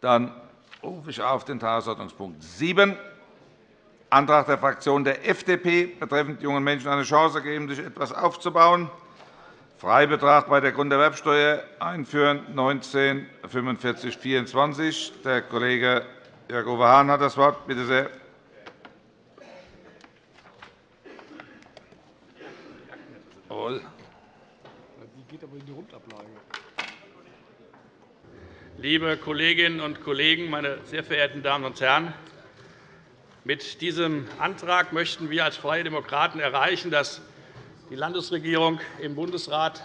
Dann rufe ich auf den Tagesordnungspunkt 7, Antrag der Fraktion der FDP betreffend jungen Menschen eine Chance geben, sich etwas aufzubauen. Freibetrag bei der Grunderwerbsteuer einführen 19 45 24. Der Kollege Jörg-Uwe Hahn hat das Wort. Bitte sehr. Jawohl. Die geht aber in die Rundablage. Liebe Kolleginnen und Kollegen, meine sehr verehrten Damen und Herren! Mit diesem Antrag möchten wir als Freie Demokraten erreichen, dass die Landesregierung im Bundesrat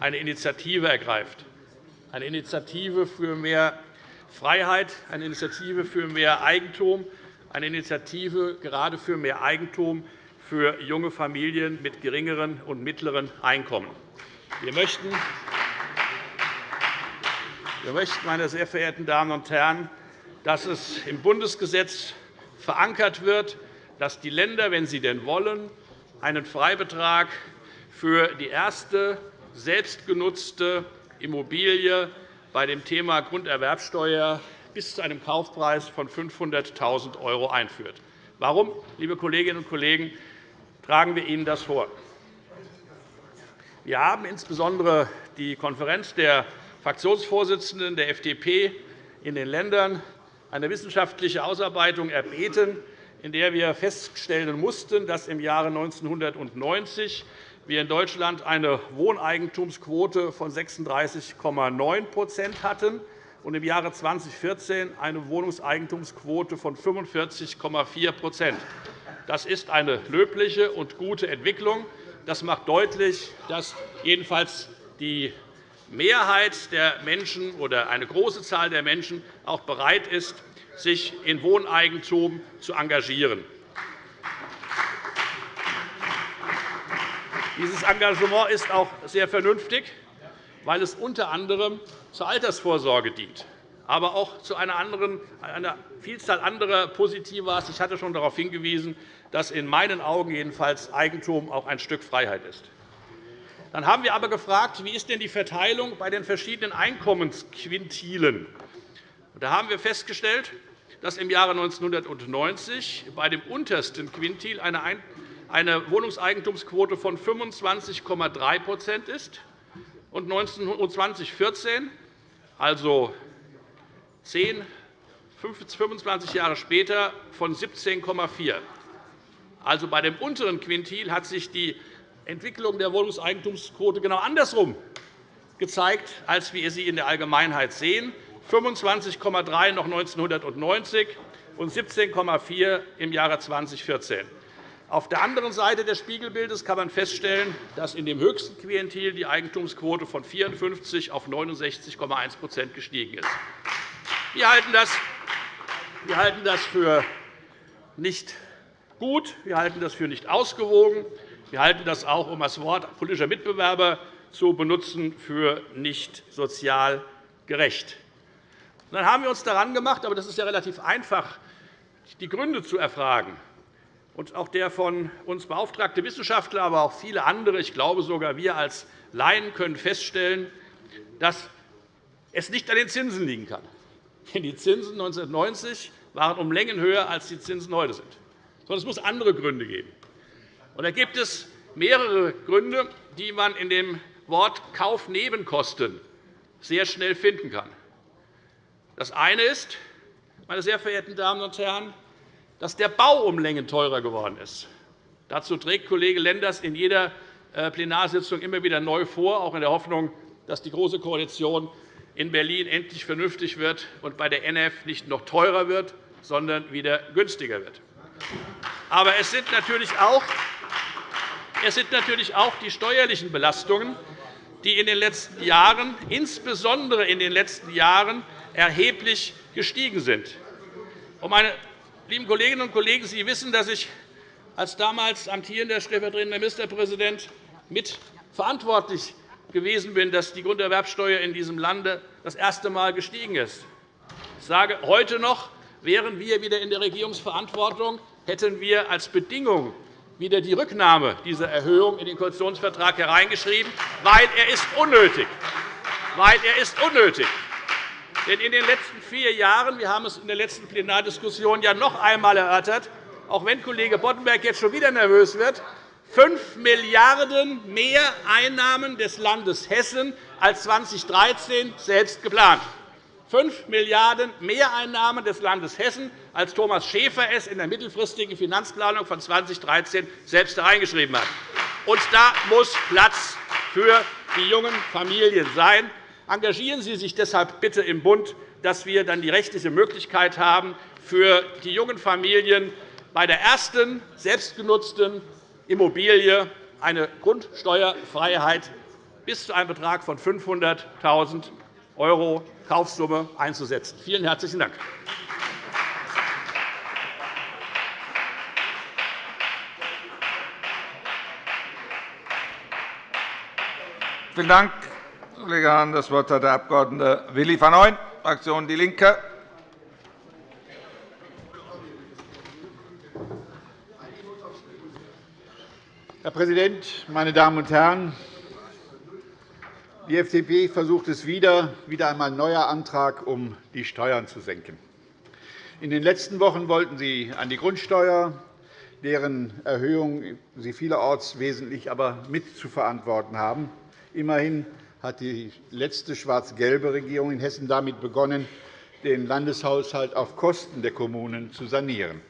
eine Initiative ergreift, eine Initiative für mehr Freiheit, eine Initiative für mehr Eigentum, eine Initiative gerade für mehr Eigentum für junge Familien mit geringeren und mittleren Einkommen. Wir möchten, wir meine sehr verehrten Damen und Herren, dass es im Bundesgesetz verankert wird, dass die Länder, wenn sie denn wollen, einen Freibetrag für die erste selbstgenutzte Immobilie bei dem Thema Grunderwerbsteuer bis zu einem Kaufpreis von 500.000 € einführt. Warum, liebe Kolleginnen und Kollegen, tragen wir Ihnen das vor? Wir haben insbesondere die Konferenz der Fraktionsvorsitzenden der FDP in den Ländern eine wissenschaftliche Ausarbeitung erbeten, in der wir feststellen mussten, dass im Jahre 1990 wir in Deutschland eine Wohneigentumsquote von 36,9% hatten und im Jahre 2014 eine Wohnungseigentumsquote von 45,4% Das ist eine löbliche und gute Entwicklung. Das macht deutlich, dass jedenfalls die Mehrheit der Menschen oder eine große Zahl der Menschen auch bereit ist, sich in Wohneigentum zu engagieren. Dieses Engagement ist auch sehr vernünftig, weil es unter anderem zur Altersvorsorge dient, aber auch zu einer, anderen, einer Vielzahl anderer positiver. Ich hatte schon darauf hingewiesen, dass in meinen Augen jedenfalls Eigentum auch ein Stück Freiheit ist. Dann haben wir aber gefragt, wie ist denn die Verteilung bei den verschiedenen Einkommensquintilen? Da haben wir festgestellt, dass im Jahre 1990 bei dem untersten Quintil eine Wohnungseigentumsquote von 25,3% ist und 2014, also 10, 25 Jahre später, von 17,4 Also bei dem unteren Quintil hat sich die Entwicklung der Wohnungseigentumsquote genau andersrum gezeigt, als wir sie in der Allgemeinheit sehen. 25,3 noch 1990 und 17,4 im Jahre 2014. Auf der anderen Seite des Spiegelbildes kann man feststellen, dass in dem höchsten Klientel die Eigentumsquote von 54 auf 69,1% gestiegen ist. Wir halten das für nicht gut. Wir halten das für nicht ausgewogen. Wir halten das auch, um das Wort politischer Mitbewerber zu benutzen, für nicht sozial gerecht. Dann haben wir uns daran gemacht, aber das ist ja relativ einfach, die Gründe zu erfragen. Und auch der von uns beauftragte Wissenschaftler, aber auch viele andere, ich glaube sogar wir als Laien, können feststellen, dass es nicht an den Zinsen liegen kann. Denn die Zinsen 1990 waren um Längen höher, als die Zinsen heute sind. Sondern es muss andere Gründe geben. Und da gibt es mehrere Gründe, die man in dem Wort Kaufnebenkosten sehr schnell finden kann. Das eine ist, meine sehr verehrten Damen und Herren, dass der Bau um Längen teurer geworden ist. Dazu trägt Kollege Lenders in jeder äh, Plenarsitzung immer wieder neu vor, auch in der Hoffnung, dass die Große Koalition in Berlin endlich vernünftig wird und bei der NF nicht noch teurer wird, sondern wieder günstiger wird. Aber es sind natürlich auch, es sind natürlich auch die steuerlichen Belastungen, die in den letzten Jahren, insbesondere in den letzten Jahren, erheblich gestiegen sind. Meine lieben Kolleginnen und Kollegen, Sie wissen, dass ich als damals amtierender stellvertretender Ministerpräsident mit verantwortlich gewesen bin, dass die Grunderwerbsteuer in diesem Lande das erste Mal gestiegen ist. Ich sage heute noch, wären wir wieder in der Regierungsverantwortung, hätten wir als Bedingung wieder die Rücknahme dieser Erhöhung in den Koalitionsvertrag hereingeschrieben, weil er ist unnötig. Weil er ist unnötig. Denn in den letzten vier Jahren, wir haben es in der letzten Plenardiskussion ja noch einmal erörtert, auch wenn Kollege Boddenberg jetzt schon wieder nervös wird, 5 Milliarden € mehr Einnahmen des Landes Hessen als 2013 selbst geplant. 5 Milliarden € Mehreinnahmen des Landes Hessen, als Thomas Schäfer es in der mittelfristigen Finanzplanung von 2013 selbst hereingeschrieben hat. Und da muss Platz für die jungen Familien sein. Engagieren Sie sich deshalb bitte im Bund, dass wir dann die rechtliche Möglichkeit haben, für die jungen Familien bei der ersten selbstgenutzten Immobilie eine Grundsteuerfreiheit bis zu einem Betrag von 500.000 € Kaufsumme einzusetzen. Vielen herzlichen Dank. Vielen Dank, Kollege Hahn. Das Wort hat der Abg. Willi van Ooyen, Fraktion DIE LINKE. Herr Präsident, meine Damen und Herren! Die FDP versucht es wieder, wieder einmal ein neuer Antrag, um die Steuern zu senken. In den letzten Wochen wollten Sie an die Grundsteuer, deren Erhöhung Sie vielerorts wesentlich aber mit zu verantworten haben. Immerhin hat die letzte schwarz-gelbe Regierung in Hessen damit begonnen, den Landeshaushalt auf Kosten der Kommunen zu sanieren.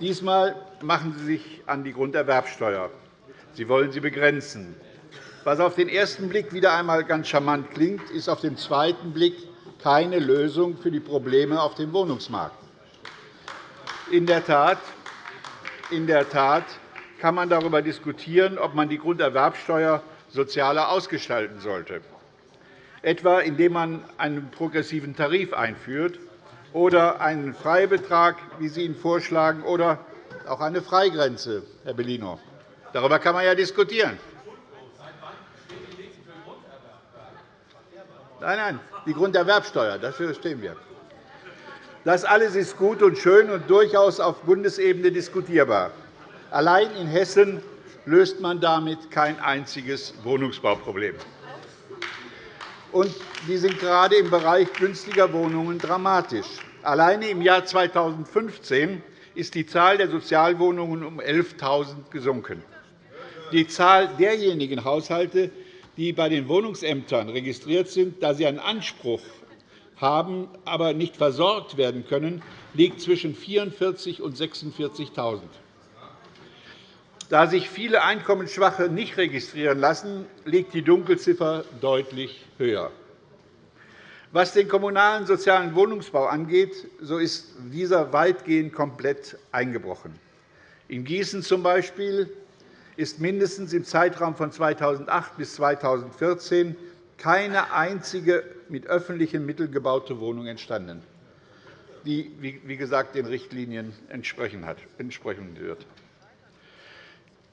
Diesmal machen Sie sich an die Grunderwerbsteuer. Sie wollen sie begrenzen. Was auf den ersten Blick wieder einmal ganz charmant klingt, ist auf den zweiten Blick keine Lösung für die Probleme auf dem Wohnungsmarkt. In der Tat, in der Tat kann man darüber diskutieren, ob man die Grunderwerbsteuer sozialer ausgestalten sollte, etwa indem man einen progressiven Tarif einführt oder einen Freibetrag, wie Sie ihn vorschlagen, oder auch eine Freigrenze, Herr Bellino. Darüber kann man ja diskutieren. Nein, nein, die Grunderwerbsteuer, dafür stehen wir. Das alles ist gut und schön und durchaus auf Bundesebene diskutierbar. Allein in Hessen löst man damit kein einziges Wohnungsbauproblem. Und die sind gerade im Bereich günstiger Wohnungen dramatisch. Alleine im Jahr 2015 ist die Zahl der Sozialwohnungen um 11.000 gesunken. Die Zahl derjenigen Haushalte, die bei den Wohnungsämtern registriert sind, da sie einen Anspruch haben, aber nicht versorgt werden können, liegt zwischen 44.000 und 46.000. Da sich viele Einkommensschwache nicht registrieren lassen, liegt die Dunkelziffer deutlich höher. Was den kommunalen sozialen Wohnungsbau angeht, so ist dieser weitgehend komplett eingebrochen. In Gießen z.B ist mindestens im Zeitraum von 2008 bis 2014 keine einzige mit öffentlichen Mitteln gebaute Wohnung entstanden, die, wie gesagt, den Richtlinien entsprechen wird.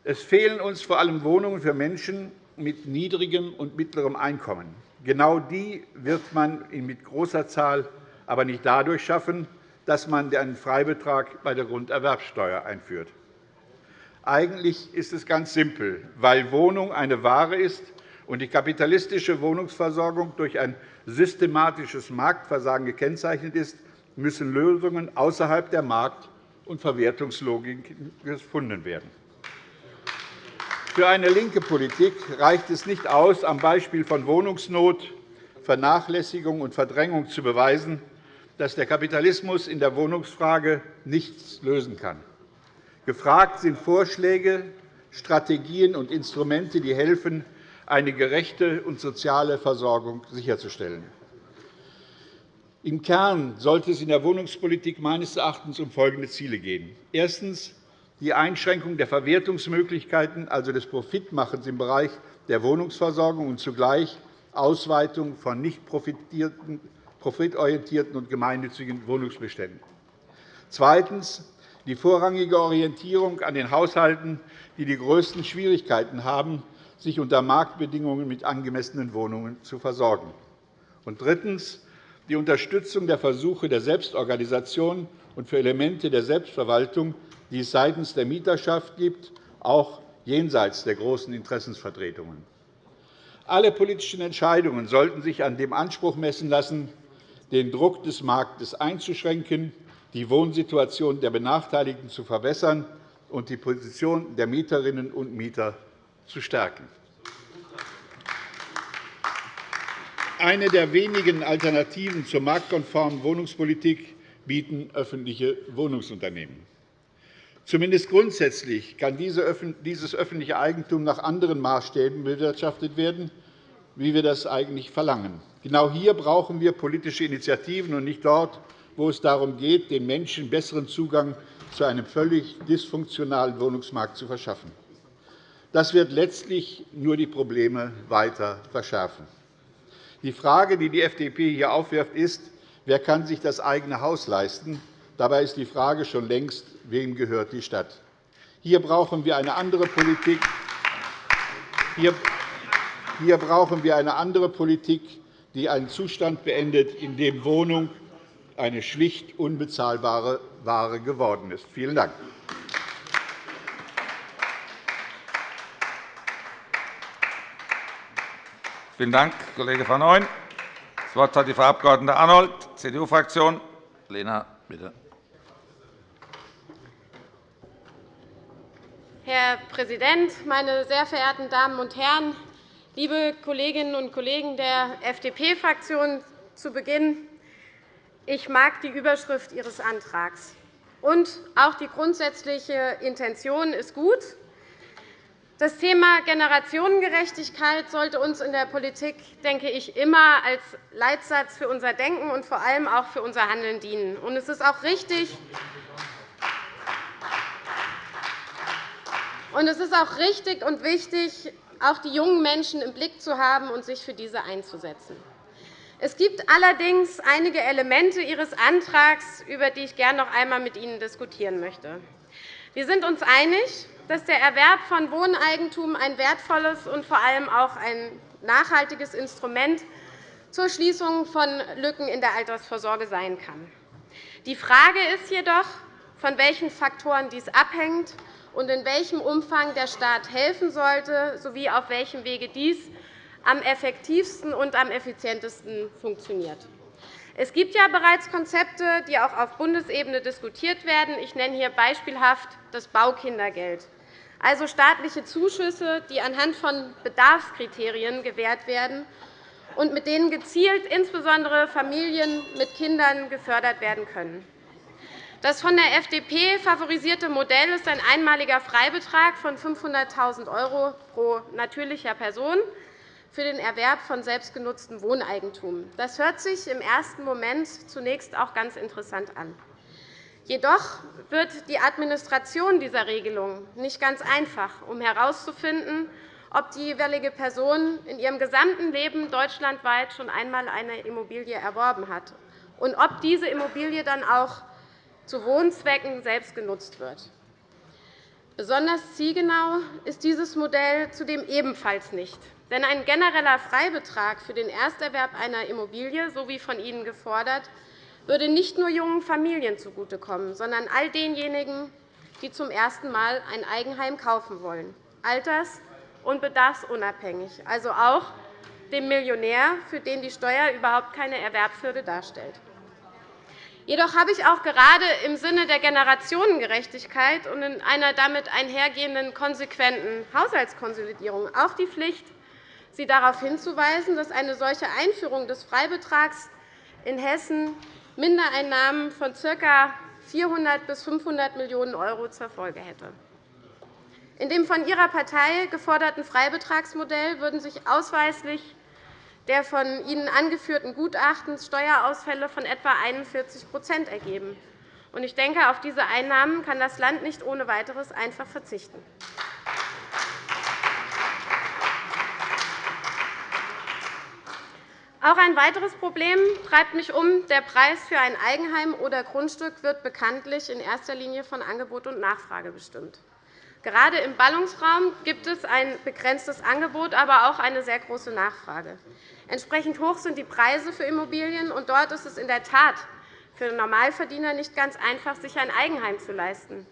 Es fehlen uns vor allem Wohnungen für Menschen mit niedrigem und mittlerem Einkommen. Genau die wird man mit großer Zahl aber nicht dadurch schaffen, dass man einen Freibetrag bei der Grunderwerbsteuer einführt. Eigentlich ist es ganz simpel. Weil Wohnung eine Ware ist und die kapitalistische Wohnungsversorgung durch ein systematisches Marktversagen gekennzeichnet ist, müssen Lösungen außerhalb der Markt- und Verwertungslogik gefunden werden. Für eine linke Politik reicht es nicht aus, am Beispiel von Wohnungsnot, Vernachlässigung und Verdrängung zu beweisen, dass der Kapitalismus in der Wohnungsfrage nichts lösen kann. Gefragt sind Vorschläge, Strategien und Instrumente, die helfen, eine gerechte und soziale Versorgung sicherzustellen. Im Kern sollte es in der Wohnungspolitik meines Erachtens um folgende Ziele gehen. Erstens die Einschränkung der Verwertungsmöglichkeiten, also des Profitmachens im Bereich der Wohnungsversorgung und zugleich Ausweitung von nicht profitorientierten und gemeinnützigen Wohnungsbeständen. Zweitens die vorrangige Orientierung an den Haushalten, die die größten Schwierigkeiten haben, sich unter Marktbedingungen mit angemessenen Wohnungen zu versorgen. Und drittens die Unterstützung der Versuche der Selbstorganisation und für Elemente der Selbstverwaltung, die es seitens der Mieterschaft gibt, auch jenseits der großen Interessensvertretungen. Alle politischen Entscheidungen sollten sich an dem Anspruch messen lassen, den Druck des Marktes einzuschränken, die Wohnsituation der Benachteiligten zu verbessern und die Position der Mieterinnen und Mieter zu stärken. Eine der wenigen Alternativen zur marktkonformen Wohnungspolitik bieten öffentliche Wohnungsunternehmen. Zumindest grundsätzlich kann dieses öffentliche Eigentum nach anderen Maßstäben bewirtschaftet werden, wie wir das eigentlich verlangen. Genau hier brauchen wir politische Initiativen und nicht dort, wo es darum geht, den Menschen besseren Zugang zu einem völlig dysfunktionalen Wohnungsmarkt zu verschaffen. Das wird letztlich nur die Probleme weiter verschärfen. Die Frage, die die FDP hier aufwirft, ist, wer kann sich das eigene Haus leisten? Dabei ist die Frage schon längst, wem gehört die Stadt? Hier brauchen wir eine andere Politik. Hier brauchen wir eine andere Politik, die einen Zustand beendet, in dem Wohnung eine schlicht unbezahlbare Ware geworden ist. Vielen Dank. Vielen Dank, Kollege van Ooyen. Das Wort hat die Frau Abg. Arnold, CDU-Fraktion. Lena, bitte. Herr Präsident, meine sehr verehrten Damen und Herren! Liebe Kolleginnen und Kollegen der FDP-Fraktion, zu Beginn ich mag die Überschrift Ihres Antrags. Und auch die grundsätzliche Intention ist gut. Das Thema Generationengerechtigkeit sollte uns in der Politik, denke ich, immer als Leitsatz für unser Denken und vor allem auch für unser Handeln dienen. Und es ist auch richtig, und es ist auch richtig und wichtig, auch die jungen Menschen im Blick zu haben und sich für diese einzusetzen. Es gibt allerdings einige Elemente Ihres Antrags, über die ich gerne noch einmal mit Ihnen diskutieren möchte. Wir sind uns einig, dass der Erwerb von Wohneigentum ein wertvolles und vor allem auch ein nachhaltiges Instrument zur Schließung von Lücken in der Altersvorsorge sein kann. Die Frage ist jedoch, von welchen Faktoren dies abhängt und in welchem Umfang der Staat helfen sollte, sowie auf welchem Wege dies am effektivsten und am effizientesten funktioniert. Es gibt ja bereits Konzepte, die auch auf Bundesebene diskutiert werden. Ich nenne hier beispielhaft das Baukindergeld, also staatliche Zuschüsse, die anhand von Bedarfskriterien gewährt werden und mit denen gezielt insbesondere Familien mit Kindern gefördert werden können. Das von der FDP favorisierte Modell ist ein einmaliger Freibetrag von 500.000 € pro natürlicher Person für den Erwerb von selbstgenutztem Wohneigentum. Das hört sich im ersten Moment zunächst auch ganz interessant an. Jedoch wird die Administration dieser Regelung nicht ganz einfach, um herauszufinden, ob die jeweilige Person in ihrem gesamten Leben deutschlandweit schon einmal eine Immobilie erworben hat und ob diese Immobilie dann auch zu Wohnzwecken selbst genutzt wird. Besonders zielgenau ist dieses Modell zudem ebenfalls nicht. Denn ein genereller Freibetrag für den Ersterwerb einer Immobilie, so wie von Ihnen gefordert, würde nicht nur jungen Familien zugutekommen, sondern all denjenigen, die zum ersten Mal ein Eigenheim kaufen wollen, alters- und bedarfsunabhängig, also auch dem Millionär, für den die Steuer überhaupt keine Erwerbshürde darstellt. Jedoch habe ich auch gerade im Sinne der Generationengerechtigkeit und in einer damit einhergehenden konsequenten Haushaltskonsolidierung auch die Pflicht, Sie darauf hinzuweisen, dass eine solche Einführung des Freibetrags in Hessen Mindereinnahmen von ca. 400 bis 500 Millionen € zur Folge hätte. In dem von Ihrer Partei geforderten Freibetragsmodell würden sich ausweislich der von Ihnen angeführten Gutachtens Steuerausfälle von etwa 41% ergeben. Ich denke, auf diese Einnahmen kann das Land nicht ohne weiteres einfach verzichten. Auch ein weiteres Problem treibt mich um. Der Preis für ein Eigenheim oder Grundstück wird bekanntlich in erster Linie von Angebot und Nachfrage bestimmt. Gerade im Ballungsraum gibt es ein begrenztes Angebot, aber auch eine sehr große Nachfrage. Entsprechend hoch sind die Preise für Immobilien, und dort ist es in der Tat für Normalverdiener nicht ganz einfach, sich ein Eigenheim zu leisten.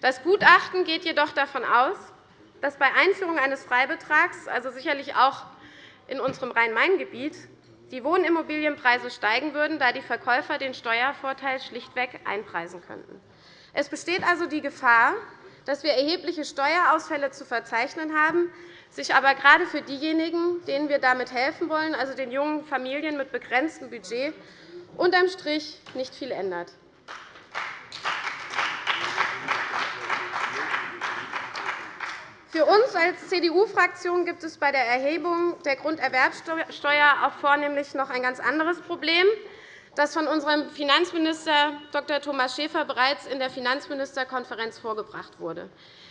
Das Gutachten geht jedoch davon aus, dass bei Einführung eines Freibetrags, also sicherlich auch in unserem Rhein-Main-Gebiet, die Wohnimmobilienpreise steigen würden, da die Verkäufer den Steuervorteil schlichtweg einpreisen könnten. Es besteht also die Gefahr, dass wir erhebliche Steuerausfälle zu verzeichnen haben, sich aber gerade für diejenigen, denen wir damit helfen wollen, also den jungen Familien mit begrenztem Budget, unterm Strich nicht viel ändert. Für uns als CDU-Fraktion gibt es bei der Erhebung der Grunderwerbsteuer auch vornehmlich noch ein ganz anderes Problem, das von unserem Finanzminister Dr. Thomas Schäfer bereits in der Finanzministerkonferenz vorgebracht wurde.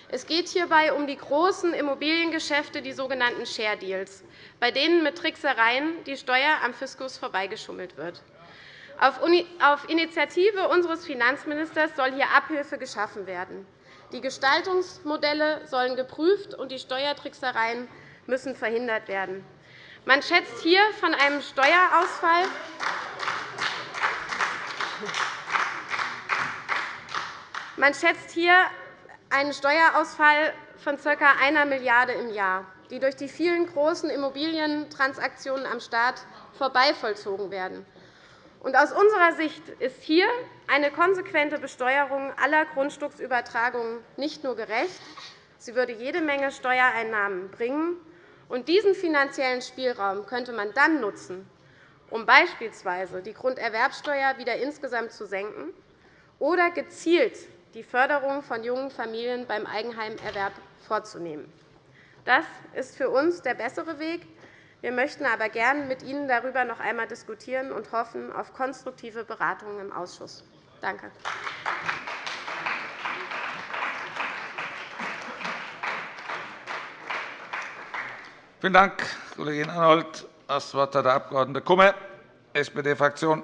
Es geht hierbei um die großen Immobiliengeschäfte, die sogenannten Share Deals, bei denen mit Tricksereien die Steuer am Fiskus vorbeigeschummelt wird. Auf Initiative unseres Finanzministers soll hier Abhilfe geschaffen werden. Die Gestaltungsmodelle sollen geprüft, und die Steuertricksereien müssen verhindert werden. Man schätzt hier von einem Steuerausfall man schätzt hier einen Steuerausfall von ca. 1 Milliarde € im Jahr, die durch die vielen großen Immobilientransaktionen am Staat vorbei vollzogen werden. Aus unserer Sicht ist hier eine konsequente Besteuerung aller Grundstücksübertragungen nicht nur gerecht, sie würde jede Menge Steuereinnahmen bringen. Und diesen finanziellen Spielraum könnte man dann nutzen, um beispielsweise die Grunderwerbsteuer wieder insgesamt zu senken oder gezielt die Förderung von jungen Familien beim Eigenheimerwerb vorzunehmen. Das ist für uns der bessere Weg, wir möchten aber gern mit Ihnen darüber noch einmal diskutieren und hoffen auf konstruktive Beratungen im Ausschuss. Danke. Vielen Dank, Kollegin Arnold. Das Wort hat der Abg. Kummer, SPD-Fraktion.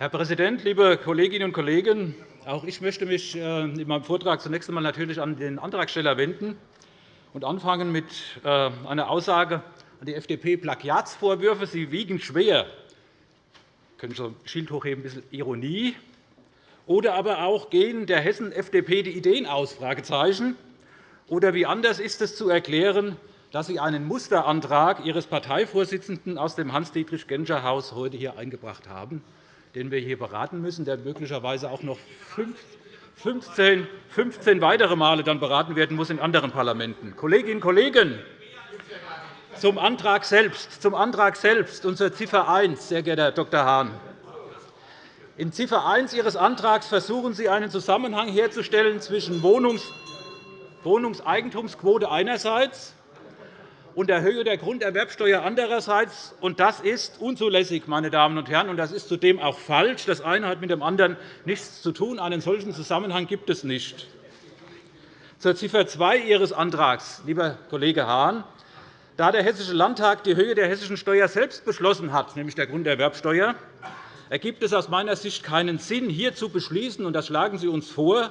Herr Präsident, liebe Kolleginnen und Kollegen! Auch ich möchte mich äh, in meinem Vortrag zunächst einmal natürlich an den Antragsteller wenden und anfangen mit äh, einer Aussage an die FDP. Plagiatsvorwürfe sie wiegen schwer. Sie können so Schild hochheben, ein bisschen Ironie. Oder aber auch gehen der Hessen-FDP die Ideen aus? Oder wie anders ist es zu erklären, dass Sie einen Musterantrag Ihres Parteivorsitzenden aus dem Hans-Dietrich-Genscher-Haus heute hier eingebracht haben? Den wir hier beraten müssen, der möglicherweise auch noch 15, 15 weitere Male dann beraten werden muss in anderen Parlamenten. Kolleginnen und Kollegen, zum Antrag selbst, zum Antrag selbst und zur Ziffer 1, sehr geehrter Herr Dr. Hahn. In Ziffer 1 Ihres Antrags versuchen Sie, einen Zusammenhang herzustellen zwischen Wohnungseigentumsquote einerseits und der Höhe der Grunderwerbsteuer andererseits. das ist unzulässig, meine Damen und Herren, und das ist zudem auch falsch. Das eine hat mit dem anderen nichts zu tun. Einen solchen Zusammenhang gibt es nicht. Zur Ziffer 2 Ihres Antrags, lieber Kollege Hahn. Da der Hessische Landtag die Höhe der hessischen Steuer selbst beschlossen hat, nämlich der Grunderwerbsteuer, ergibt es aus meiner Sicht keinen Sinn, hier zu beschließen, und das schlagen Sie uns vor,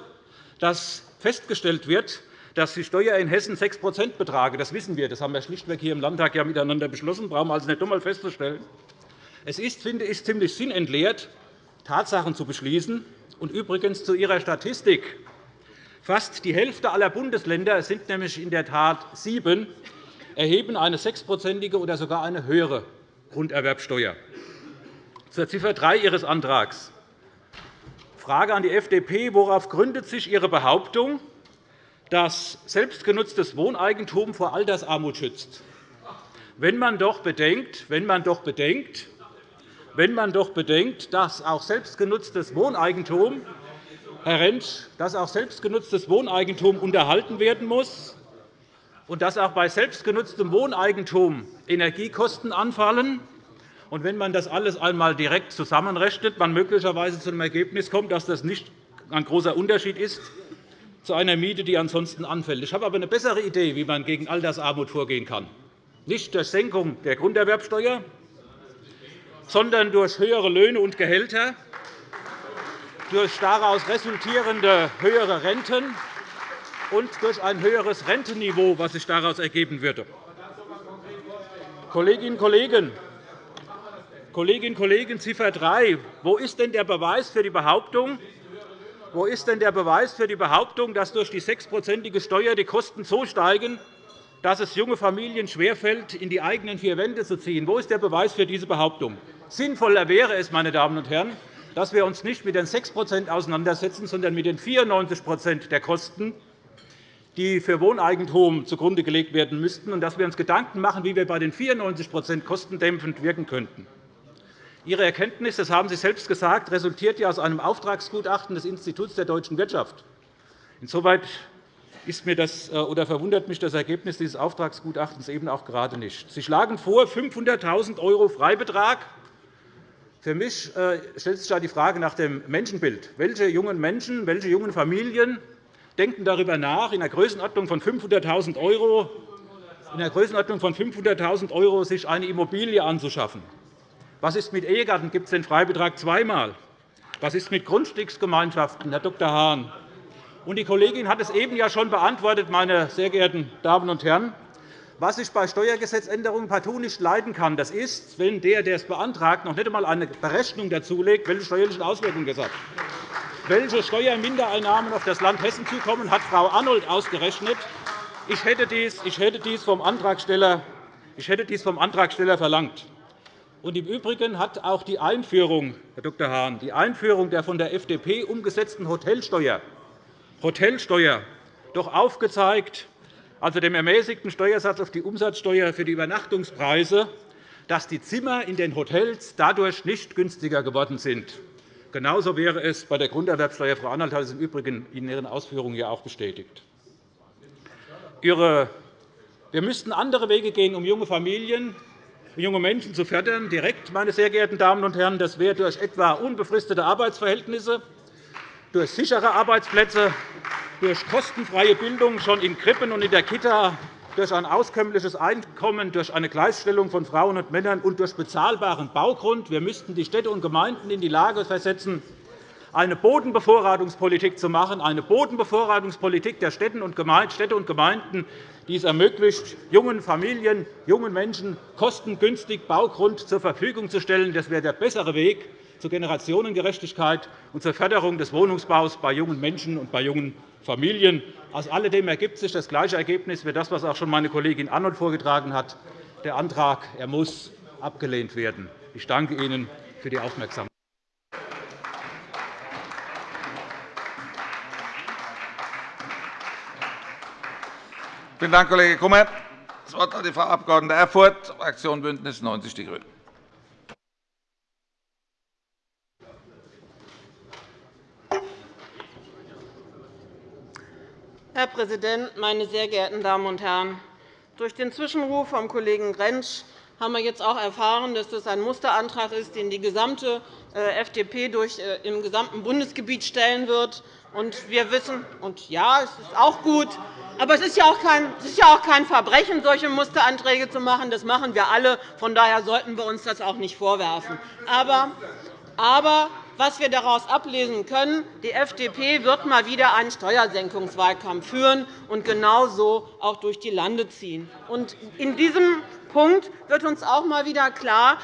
dass festgestellt wird, dass die Steuer in Hessen 6% betrage. Das wissen wir. Das haben wir schlichtweg hier im Landtag ja miteinander beschlossen. Brauchen wir also nicht einmal festzustellen. Es ist, finde ich, ziemlich sinnentleert, Tatsachen zu beschließen. Und übrigens zu Ihrer Statistik. Fast die Hälfte aller Bundesländer, es sind nämlich in der Tat sieben, erheben eine sechsprozentige oder sogar eine höhere Grunderwerbsteuer. Zur Ziffer 3 Ihres Antrags. Frage an die FDP. Worauf gründet sich Ihre Behauptung, das selbstgenutztes Wohneigentum vor Altersarmut schützt. Wenn man doch bedenkt, wenn man doch bedenkt, wenn man doch bedenkt dass auch selbstgenutztes Wohneigentum, Herr Rentsch, dass auch selbstgenutztes Wohneigentum unterhalten werden muss und dass auch bei selbstgenutztem Wohneigentum Energiekosten anfallen, und wenn man das alles einmal direkt zusammenrechnet, man möglicherweise zu dem Ergebnis kommt, dass das nicht ein großer Unterschied ist zu einer Miete, die ansonsten anfällt. Ich habe aber eine bessere Idee, wie man gegen Altersarmut vorgehen kann. Nicht durch Senkung der Grunderwerbsteuer, sondern durch höhere Löhne und Gehälter, durch daraus resultierende höhere Renten und durch ein höheres Rentenniveau, das sich daraus ergeben würde. Kolleginnen und Kollegen, Kolleginnen und Kollegen, Ziffer 3. Wo ist denn der Beweis für die Behauptung, wo ist denn der Beweis für die Behauptung, dass durch die sechsprozentige Steuer die Kosten so steigen, dass es junge Familien schwerfällt, in die eigenen vier Wände zu ziehen? Wo ist der Beweis für diese Behauptung? Sinnvoller wäre es, meine Damen und Herren, dass wir uns nicht mit den 6% auseinandersetzen, sondern mit den 94% der Kosten, die für Wohneigentum zugrunde gelegt werden müssten, und dass wir uns Gedanken machen, wie wir bei den 94% kostendämpfend wirken könnten. Ihre Erkenntnis, das haben Sie selbst gesagt, resultiert ja aus einem Auftragsgutachten des Instituts der deutschen Wirtschaft. Insoweit ist mir das, äh, oder verwundert mich das Ergebnis dieses Auftragsgutachtens eben auch gerade nicht. Sie schlagen vor 500.000 € Freibetrag. Für mich äh, stellt sich da die Frage nach dem Menschenbild. Welche jungen Menschen, welche jungen Familien denken darüber nach, in der Größenordnung von 500.000 € in der Größenordnung von 500.000 € sich eine Immobilie anzuschaffen? Was ist mit Ehegatten? Gibt es den Freibetrag zweimal? Was ist mit Grundstücksgemeinschaften, Herr Dr. Hahn? die Kollegin hat es eben ja schon beantwortet, meine sehr geehrten Damen und Herren. Was ich bei Steuergesetzänderungen partout nicht leiden kann, das ist, wenn der, der es beantragt, noch nicht einmal eine Berechnung dazulegt, welche steuerlichen Auswirkungen das hat. Welche Steuermindereinnahmen auf das Land Hessen zukommen, hat Frau Arnold ausgerechnet. Ich hätte dies, ich hätte dies, vom, Antragsteller, ich hätte dies vom Antragsteller verlangt. Und Im Übrigen hat auch die Einführung, Herr Dr. Hahn, die Einführung der von der FDP umgesetzten Hotelsteuer, Hotelsteuer doch aufgezeigt, also dem ermäßigten Steuersatz auf die Umsatzsteuer für die Übernachtungspreise, dass die Zimmer in den Hotels dadurch nicht günstiger geworden sind. Genauso wäre es bei der Grunderwerbsteuer. Frau Arnold hat es im Übrigen in Ihren Ausführungen ja auch bestätigt. Wir müssten andere Wege gehen, um junge Familien junge Menschen zu fördern, direkt, meine sehr geehrten Damen und Herren. Das wäre durch etwa unbefristete Arbeitsverhältnisse, durch sichere Arbeitsplätze, durch kostenfreie Bildung schon in Krippen und in der Kita, durch ein auskömmliches Einkommen, durch eine Gleichstellung von Frauen und Männern und durch bezahlbaren Baugrund. Wir müssten die Städte und Gemeinden in die Lage versetzen, eine Bodenbevorratungspolitik zu machen, eine Bodenbevorratungspolitik der Städte und Gemeinden, die es ermöglicht, jungen Familien, jungen Menschen kostengünstig Baugrund zur Verfügung zu stellen. Das wäre der bessere Weg zur Generationengerechtigkeit und zur Förderung des Wohnungsbaus bei jungen Menschen und bei jungen Familien. Aus alledem ergibt sich das gleiche Ergebnis wie das, was auch schon meine Kollegin Arnold vorgetragen hat. Der Antrag er muss abgelehnt werden. Ich danke Ihnen für die Aufmerksamkeit. Vielen Dank, Kollege Kummer. Das Wort hat die Frau Abg. Erfurth, Fraktion BÜNDNIS 90 die GRÜNEN. Herr Präsident, meine sehr geehrten Damen und Herren! Durch den Zwischenruf vom Kollegen Rentsch haben wir jetzt auch erfahren, dass das ein Musterantrag ist, den die gesamte äh, FDP durch, äh, im gesamten Bundesgebiet stellen wird. Und wir wissen, und ja, es ist auch gut, aber es ist ja auch kein, es ist ja auch kein Verbrechen, solche Musteranträge zu machen. Das machen wir alle. Von daher sollten wir uns das auch nicht vorwerfen. Aber, aber was wir daraus ablesen können, die FDP wird mal wieder einen Steuersenkungswahlkampf führen und genauso auch durch die Lande ziehen. In diesem Punkt wird uns auch einmal wieder klar,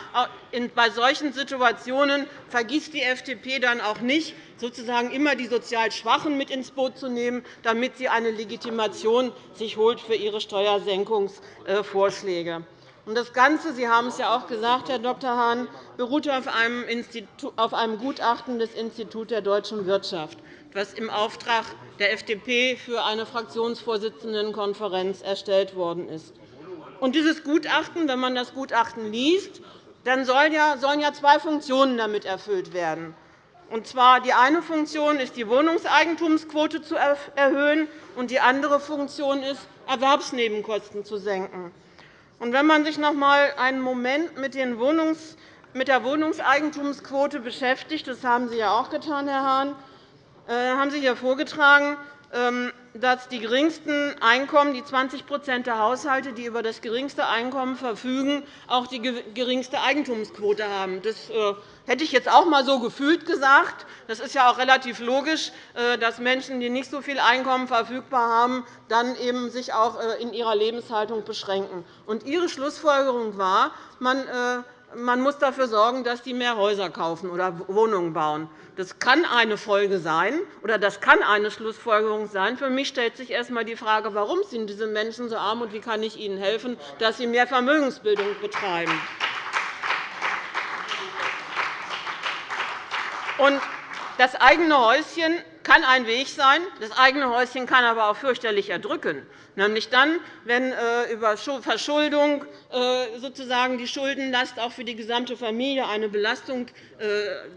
bei solchen Situationen vergisst die FDP dann auch nicht, sozusagen immer die sozial Schwachen mit ins Boot zu nehmen, damit sie eine Legitimation sich holt für ihre Steuersenkungsvorschläge. Das Ganze, Sie haben es ja auch gesagt, Herr Dr. Hahn, beruht auf einem, Gutachten des Instituts der deutschen Wirtschaft, das im Auftrag der FDP für eine Fraktionsvorsitzendenkonferenz erstellt worden ist. Und dieses Gutachten, wenn man das Gutachten liest, dann sollen ja zwei Funktionen damit erfüllt werden. Und zwar die eine Funktion ist, die Wohnungseigentumsquote zu erhöhen, und die andere Funktion ist, Erwerbsnebenkosten zu senken. Wenn man sich noch einmal einen Moment mit, der Wohnungseigentumsquote beschäftigt, das haben Sie ja auch getan, Herr Hahn, äh, haben Sie hier vorgetragen, dass die geringsten Einkommen, die 20% der Haushalte, die über das geringste Einkommen verfügen, auch die geringste Eigentumsquote haben. Das äh, hätte ich jetzt auch einmal so gefühlt gesagt. Das ist ja auch relativ logisch, äh, dass Menschen, die nicht so viel Einkommen verfügbar haben, dann eben sich auch äh, in ihrer Lebenshaltung beschränken. Ihre Schlussfolgerung war, man man muss dafür sorgen, dass die mehr Häuser kaufen oder Wohnungen bauen. Das kann eine Folge sein, oder das kann eine Schlussfolgerung sein. Für mich stellt sich erst einmal die Frage, warum sind diese Menschen so arm und wie kann ich ihnen helfen, dass sie mehr Vermögensbildung betreiben. Das eigene Häuschen kann ein Weg sein. Das eigene Häuschen kann aber auch fürchterlich erdrücken nämlich dann, wenn äh, über Verschuldung äh, sozusagen die Schuldenlast auch für die gesamte Familie eine Belastung äh,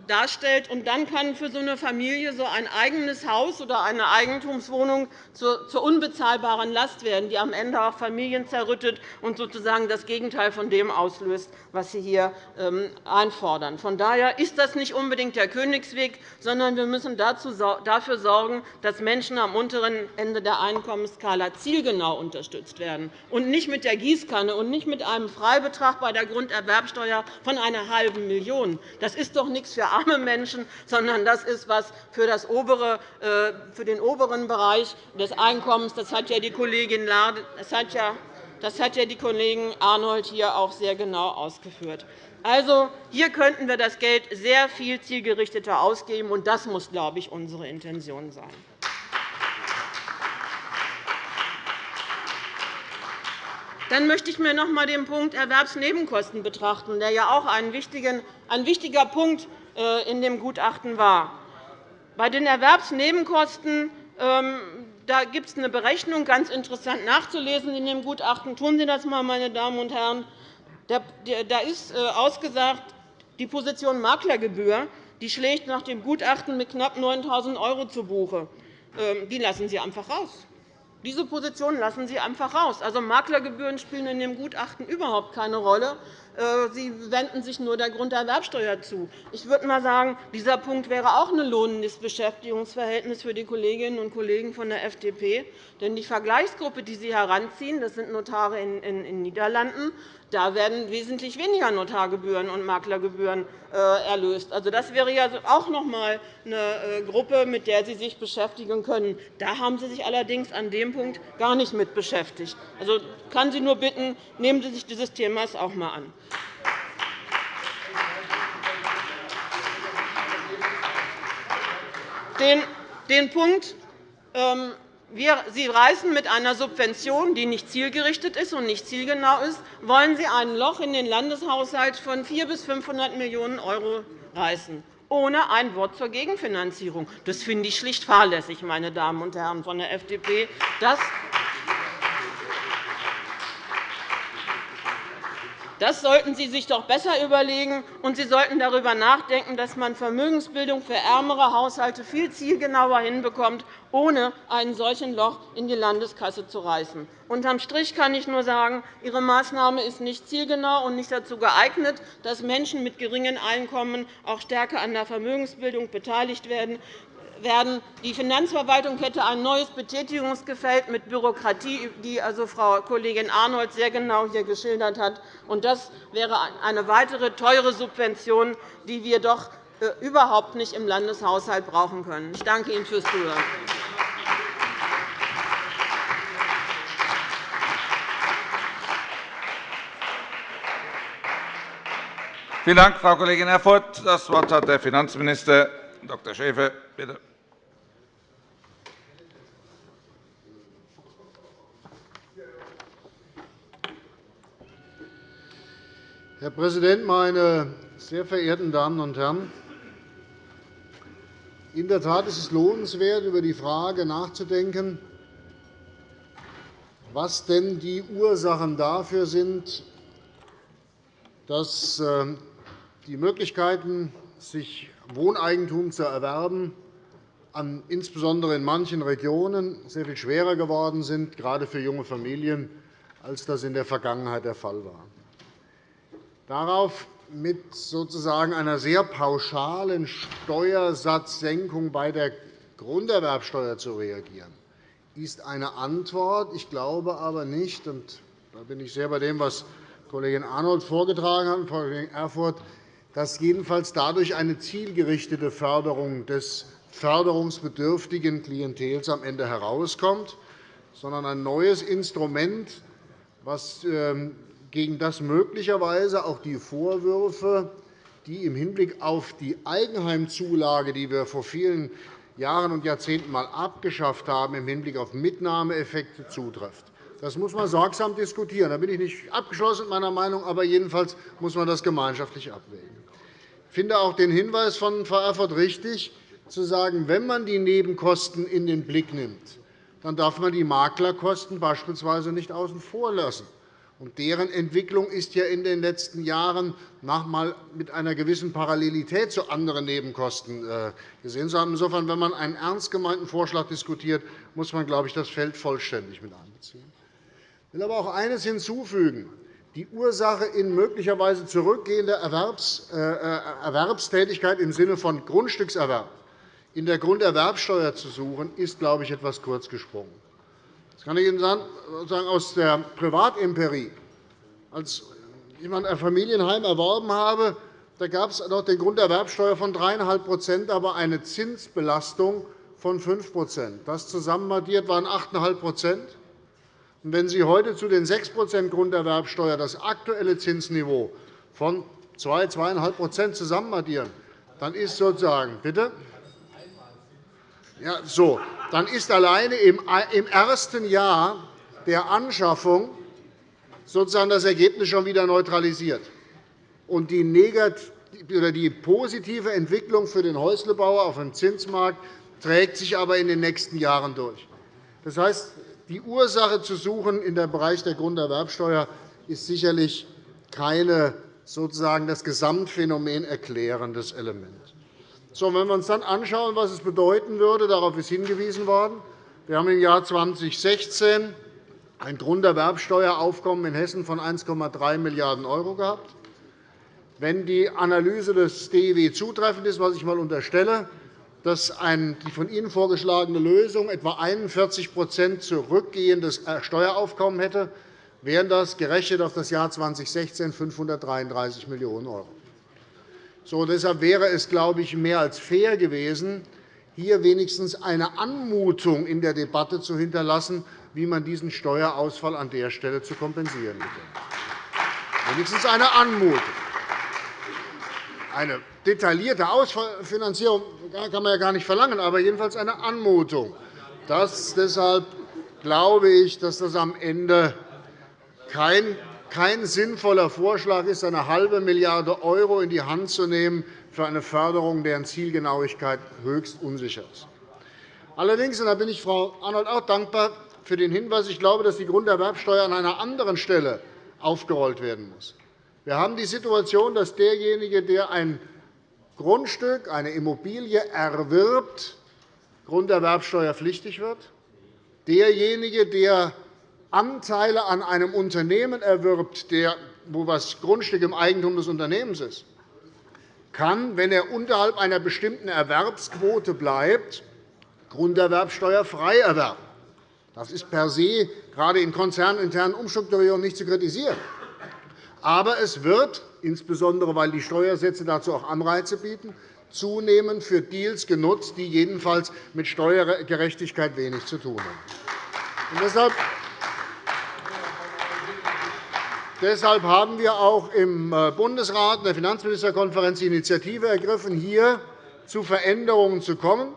darstellt. Und dann kann für so eine Familie so ein eigenes Haus oder eine Eigentumswohnung zur unbezahlbaren Last werden, die am Ende auch Familien zerrüttet und sozusagen das Gegenteil von dem auslöst, was Sie hier ähm, einfordern. Von daher ist das nicht unbedingt der Königsweg, sondern wir müssen dafür sorgen, dass Menschen am unteren Ende der Einkommensskala zielgerichtet zielgenau unterstützt werden, und nicht mit der Gießkanne und nicht mit einem Freibetrag bei der Grunderwerbsteuer von einer halben Million. Das ist doch nichts für arme Menschen, sondern das ist etwas für, äh, für den oberen Bereich des Einkommens. Das hat ja die Kollegin Lade, das hat ja das hat ja die Kollegin Arnold hier auch sehr genau ausgeführt. Also, hier könnten wir das Geld sehr viel zielgerichteter ausgeben, und das muss, glaube ich, unsere Intention sein. Dann möchte ich mir noch einmal den Punkt Erwerbsnebenkosten betrachten, der ja auch ein wichtiger Punkt äh, in dem Gutachten war. Bei den Erwerbsnebenkosten ähm, da gibt es eine Berechnung, ganz interessant nachzulesen in dem Gutachten. Tun Sie das einmal, meine Damen und Herren. Da ist äh, ausgesagt, die Position Maklergebühr die schlägt nach dem Gutachten mit knapp 9.000 € zu Buche. Ähm, die lassen Sie einfach raus. Diese Position lassen Sie einfach raus. Also, Maklergebühren spielen in dem Gutachten überhaupt keine Rolle. Äh, Sie wenden sich nur der Grunderwerbsteuer zu. Ich würde einmal sagen, dieser Punkt wäre auch ein lohnendes Beschäftigungsverhältnis für die Kolleginnen und Kollegen von der FDP. Denn die Vergleichsgruppe, die Sie heranziehen, das sind Notare in den Niederlanden, da werden wesentlich weniger Notargebühren und Maklergebühren äh, erlöst. Also, das wäre ja auch noch einmal eine äh, Gruppe, mit der Sie sich beschäftigen können. Da haben Sie sich allerdings an dem Punkt gar nicht mit beschäftigt. Also, ich kann Sie nur bitten, nehmen Sie sich dieses Themas auch einmal an. Den Punkt ähm, Sie reisen mit einer Subvention, die nicht zielgerichtet ist und nicht zielgenau ist, wollen Sie ein Loch in den Landeshaushalt von 400 bis 500 Millionen € reißen, ohne ein Wort zur Gegenfinanzierung. Das finde ich schlicht fahrlässig, meine Damen und Herren von der FDP. Das Das sollten Sie sich doch besser überlegen, und Sie sollten darüber nachdenken, dass man Vermögensbildung für ärmere Haushalte viel zielgenauer hinbekommt, ohne ein solches Loch in die Landeskasse zu reißen. Unterm Strich kann ich nur sagen, Ihre Maßnahme ist nicht zielgenau und nicht dazu geeignet, dass Menschen mit geringen Einkommen auch stärker an der Vermögensbildung beteiligt werden werden. Die Finanzverwaltung hätte ein neues Betätigungsgefällt mit Bürokratie, die also Frau Kollegin Arnold sehr genau hier geschildert hat. Das wäre eine weitere teure Subvention, die wir doch äh, überhaupt nicht im Landeshaushalt brauchen können. Ich danke Ihnen fürs Zuhören. Vielen Dank, Frau Kollegin Erfurth. Das Wort hat der Finanzminister Dr. Schäfer. Bitte. Herr Präsident, meine sehr verehrten Damen und Herren! In der Tat ist es lohnenswert, über die Frage nachzudenken, was denn die Ursachen dafür sind, dass äh, die Möglichkeiten, sich Wohneigentum zu erwerben, insbesondere in manchen Regionen sehr viel schwerer geworden sind, gerade für junge Familien, als das in der Vergangenheit der Fall war. Darauf mit sozusagen einer sehr pauschalen Steuersatzsenkung bei der Grunderwerbsteuer zu reagieren, ist eine Antwort. Ich glaube aber nicht, und da bin ich sehr bei dem, was Kollegin Arnold vorgetragen hat, Frau Kollegin Erfurth, dass jedenfalls dadurch eine zielgerichtete Förderung des förderungsbedürftigen Klientels am Ende herauskommt, sondern ein neues Instrument, das ähm, gegen das möglicherweise auch die Vorwürfe, die im Hinblick auf die Eigenheimzulage, die wir vor vielen Jahren und Jahrzehnten einmal abgeschafft haben, im Hinblick auf Mitnahmeeffekte zutreffen. Das muss man sorgsam diskutieren. Da bin ich nicht abgeschlossen mit meiner Meinung, aber jedenfalls muss man das gemeinschaftlich abwägen. Ich finde auch den Hinweis von Frau Erfurth richtig, zu sagen, wenn man die Nebenkosten in den Blick nimmt, dann darf man die Maklerkosten beispielsweise nicht außen vor lassen. Und deren Entwicklung ist ja in den letzten Jahren nochmal mit einer gewissen Parallelität zu anderen Nebenkosten äh, gesehen zu haben. Insofern, wenn man einen ernst gemeinten Vorschlag diskutiert, muss man, glaube ich, das Feld vollständig mit einbeziehen. Ich will aber auch eines hinzufügen. Die Ursache in möglicherweise zurückgehender äh, äh, Erwerbstätigkeit im Sinne von Grundstückserwerb in der Grunderwerbsteuer zu suchen, ist, glaube ich, etwas kurz gesprungen. Das kann ich Ihnen sagen aus der Privatempirie. Als ich ein Familienheim erworben habe, da gab es noch die Grunderwerbsteuer von 3,5% aber eine Zinsbelastung von 5% Das zusammenaddiert waren 8,5% Wenn Sie heute zu den 6% Grunderwerbsteuer das aktuelle Zinsniveau von 2, 2,5% zusammenaddieren, dann ist sozusagen bitte? Ja, so, dann ist alleine im ersten Jahr der Anschaffung sozusagen das Ergebnis schon wieder neutralisiert. Und die, die positive Entwicklung für den Häuslebauer auf dem Zinsmarkt trägt sich aber in den nächsten Jahren durch. Das heißt, die Ursache zu suchen in dem Bereich der Grunderwerbsteuer ist sicherlich keine sozusagen das Gesamtphänomen erklärendes Element. So, wenn wir uns dann anschauen, was es bedeuten würde, darauf ist hingewiesen worden. Wir haben im Jahr 2016 ein Grunderwerbsteueraufkommen in Hessen von 1,3 Milliarden € gehabt. Wenn die Analyse des DIW zutreffend ist, was ich einmal unterstelle, dass die von Ihnen vorgeschlagene Lösung etwa 41% zurückgehendes Steueraufkommen hätte, wären das gerechnet auf das Jahr 2016 533 Millionen €. So, deshalb wäre es, glaube ich, mehr als fair gewesen, hier wenigstens eine Anmutung in der Debatte zu hinterlassen, wie man diesen Steuerausfall an der Stelle zu kompensieren hätte. Wenigstens eine Anmutung. Eine detaillierte Ausfinanzierung kann man ja gar nicht verlangen, aber jedenfalls eine Anmutung. Das, deshalb glaube ich, dass das am Ende kein kein sinnvoller Vorschlag ist, eine halbe Milliarde € in die Hand zu nehmen für eine Förderung, deren Zielgenauigkeit höchst unsicher ist. Allerdings und da bin ich Frau Arnold auch dankbar für den Hinweis, ich glaube, dass die Grunderwerbsteuer an einer anderen Stelle aufgerollt werden muss. Wir haben die Situation, dass derjenige, der ein Grundstück, eine Immobilie erwirbt, grunderwerbsteuerpflichtig wird. Derjenige, der Anteile an einem Unternehmen erwirbt, wo das Grundstück im Eigentum des Unternehmens ist, kann, wenn er unterhalb einer bestimmten Erwerbsquote bleibt, grunderwerbsteuerfrei erwerben. Das ist per se gerade in konzerninternen Umstrukturierungen nicht zu kritisieren. Aber es wird, insbesondere weil die Steuersätze dazu auch Anreize bieten, zunehmend für Deals genutzt, die jedenfalls mit Steuergerechtigkeit wenig zu tun haben. deshalb Deshalb haben wir auch im äh, Bundesrat in der Finanzministerkonferenz die Initiative ergriffen, hier zu Veränderungen zu kommen.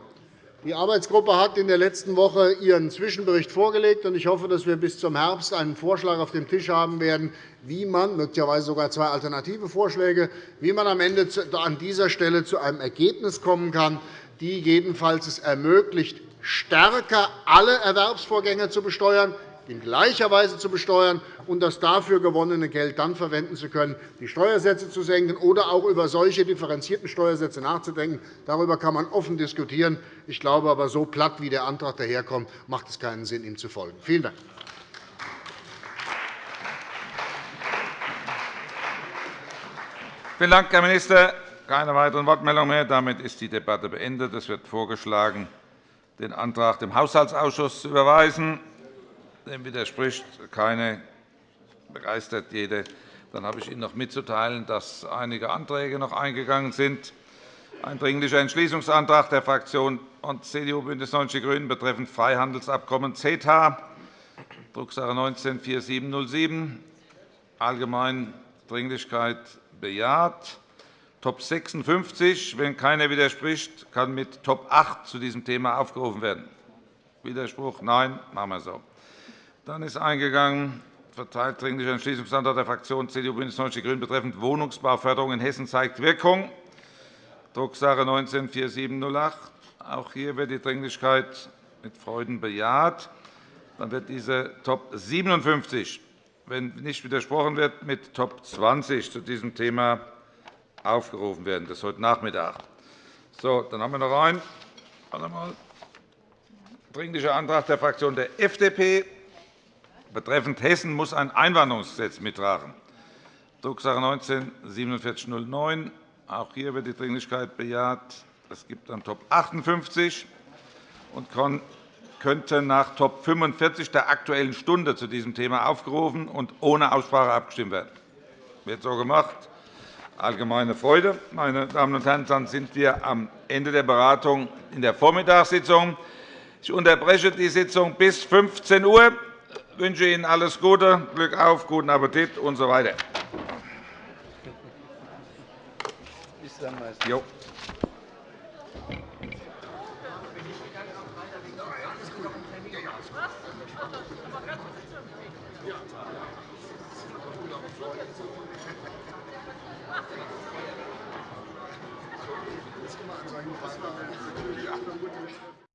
Die Arbeitsgruppe hat in der letzten Woche ihren Zwischenbericht vorgelegt. Ich hoffe, dass wir bis zum Herbst einen Vorschlag auf dem Tisch haben werden, wie man, möglicherweise sogar zwei alternative Vorschläge, wie man am Ende an dieser Stelle zu einem Ergebnis kommen kann, die jedenfalls es ermöglicht, stärker alle Erwerbsvorgänge zu besteuern, in gleicher Weise zu besteuern und das dafür gewonnene Geld dann verwenden zu können, die Steuersätze zu senken oder auch über solche differenzierten Steuersätze nachzudenken. Darüber kann man offen diskutieren. Ich glaube aber, so platt wie der Antrag daherkommt, macht es keinen Sinn, ihm zu folgen. Vielen Dank. Vielen Dank, Herr Minister. Keine weiteren Wortmeldungen mehr. Damit ist die Debatte beendet. Es wird vorgeschlagen, den Antrag dem Haushaltsausschuss zu überweisen. Dem widerspricht keine, begeistert jede. Dann habe ich Ihnen noch mitzuteilen, dass einige Anträge noch eingegangen sind. Ein Dringlicher Entschließungsantrag der Fraktionen CDU, BÜNDNIS 90 die GRÜNEN betreffend Freihandelsabkommen CETA, Drucksache 19-4707. allgemein Dringlichkeit bejaht. Top 56, wenn keiner widerspricht, kann mit Top 8 zu diesem Thema aufgerufen werden. Widerspruch? Nein. Machen wir so. Dann ist eingegangen verteilt Dringlicher Entschließungsantrag der Fraktionen CDU, BÜNDNIS 90 die GRÜNEN betreffend Wohnungsbauförderung in Hessen zeigt Wirkung, Drucksache 19-4708. Auch hier wird die Dringlichkeit mit Freuden bejaht. Dann wird diese Top 57, wenn nicht widersprochen wird, mit Top 20 zu diesem Thema aufgerufen werden. Das ist heute Nachmittag. So, dann haben wir noch einen Dringlicher Antrag der Fraktion der FDP betreffend Hessen muss ein Einwanderungsgesetz mittragen. Drucksache 19-4709. Auch hier wird die Dringlichkeit bejaht. Es gibt dann Top 58 und könnte nach Top 45 der Aktuellen Stunde zu diesem Thema aufgerufen und ohne Aussprache abgestimmt werden. Das wird so gemacht. Allgemeine Freude. Meine Damen und Herren, dann sind wir am Ende der Beratung in der Vormittagssitzung. Ich unterbreche die Sitzung bis 15 Uhr. Ich wünsche Ihnen alles Gute, Glück auf, guten Appetit usw. So Jo.